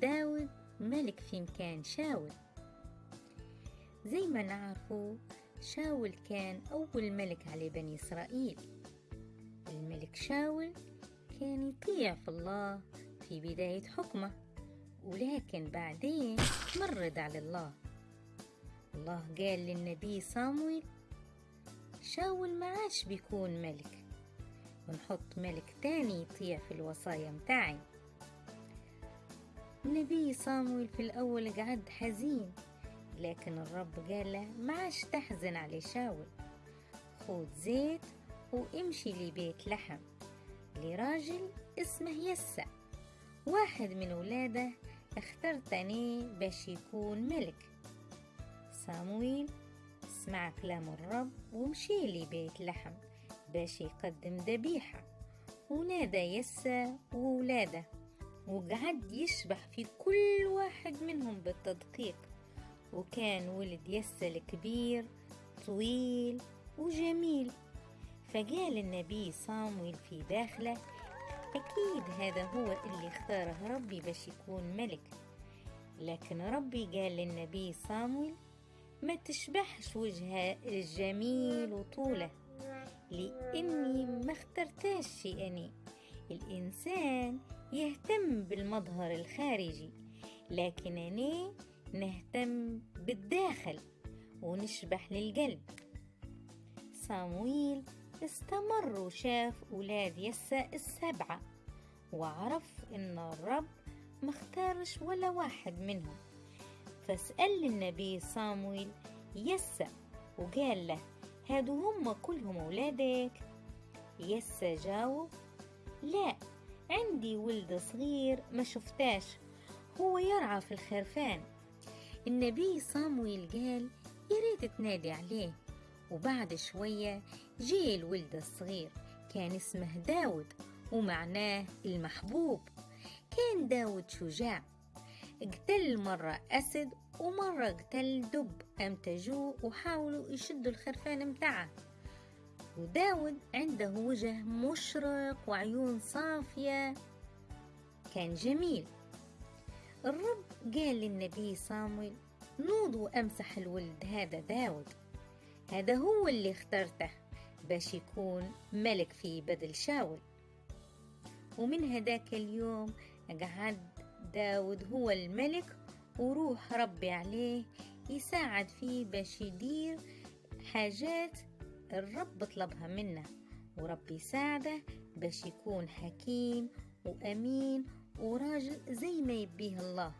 داود ملك في مكان شاول. زي ما نعرفوا شاول كان أول ملك على بني إسرائيل. الملك شاول كان يطيع في الله في بداية حكمه ولكن بعدين مرد على الله. الله قال للنبي صامويل شاول ما عادش بيكون ملك ونحط ملك تاني يطيع في الوصايا متاعي. النبي صامويل في الأول قعد حزين لكن الرب قال له ما تحزن على شاول خذ زيت وامشي لبيت لحم لراجل اسمه يسع واحد من ولاده اخترتني باش يكون ملك. صامويل سمع كلام الرب ومشي لبيت لحم باش يقدم ذبيحة. ونادى يسا وولاده. وقعد يشبح في كل واحد منهم بالتدقيق. وكان ولد يسا الكبير طويل وجميل. فقال النبي صامويل في داخله أكيد هذا هو اللي اختاره ربي باش يكون ملك. لكن ربي قال للنبي صامويل ما تشبحش وجهه الجميل وطوله لأني ما اخترتاش شيئني الإنسان يهتم بالمظهر الخارجي لكن أنا نهتم بالداخل ونشبح للقلب. صامويل استمر وشاف أولاد يسا السبعة وعرف إن الرب مختارش ولا واحد منهم. فسأل النبي صامويل يسا وقال له هادو هم كلهم أولادك؟ يسا جاوب لا. عندي ولد صغير ما شفتاش هو يرعى في الخرفان. النبي صامويل قال يريد تنادي عليه. وبعد شوية جي الولد الصغير كان اسمه داود ومعناه المحبوب. كان داود شجاع. اقتل مرة أسد ومرة اقتل دب أمتجوه وحاولوا يشدوا الخرفان متاعه. وداود عنده وجه مشرق وعيون صافية. كان جميل. الرب قال للنبي صامويل نوض وأمسح الولد هذا داود. هذا هو اللي اخترته. باش يكون ملك في بدل شاول. ومن هداك اليوم قعد داود هو الملك وروح ربي عليه يساعد فيه باش يدير حاجات الرب طلبها منه وربي يساعده باش يكون حكيم وأمين وراجل زي ما يبيه الله.